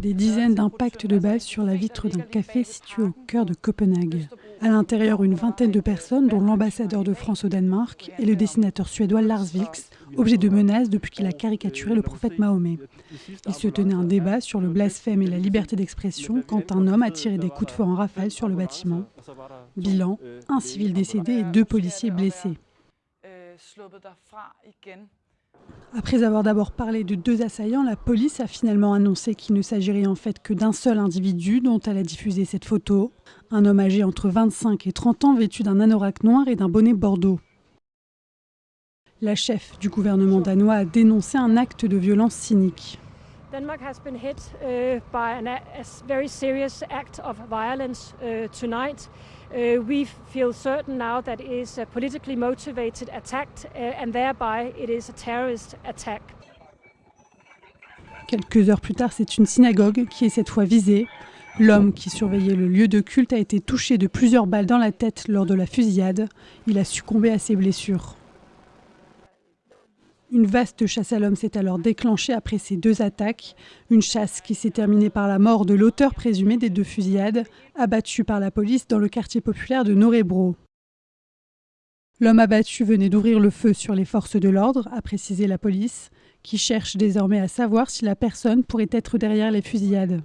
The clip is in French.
Des dizaines d'impacts de balles sur la vitre d'un café situé au cœur de Copenhague. À l'intérieur, une vingtaine de personnes, dont l'ambassadeur de France au Danemark et le dessinateur suédois Lars Vilks, objet de menaces depuis qu'il a caricaturé le prophète Mahomet. Il se tenait un débat sur le blasphème et la liberté d'expression quand un homme a tiré des coups de feu en rafale sur le bâtiment. Bilan, un civil décédé et deux policiers blessés. Après avoir d'abord parlé de deux assaillants, la police a finalement annoncé qu'il ne s'agirait en fait que d'un seul individu dont elle a diffusé cette photo, un homme âgé entre 25 et 30 ans vêtu d'un anorak noir et d'un bonnet bordeaux. La chef du gouvernement danois a dénoncé un acte de violence cynique. Denmark has been hit uh, by a very serious act of violence uh, tonight. Uh, we feel certain now that it is a politically motivated attack uh, and thereby it is a terrorist attack. Quelques heures plus tard, c'est une synagogue qui est cette fois visée. L'homme qui surveillait le lieu de culte a été touché de plusieurs balles dans la tête lors de la fusillade. Il a succombé à ses blessures. Une vaste chasse à l'homme s'est alors déclenchée après ces deux attaques, une chasse qui s'est terminée par la mort de l'auteur présumé des deux fusillades, abattu par la police dans le quartier populaire de Norebro. L'homme abattu venait d'ouvrir le feu sur les forces de l'ordre, a précisé la police, qui cherche désormais à savoir si la personne pourrait être derrière les fusillades.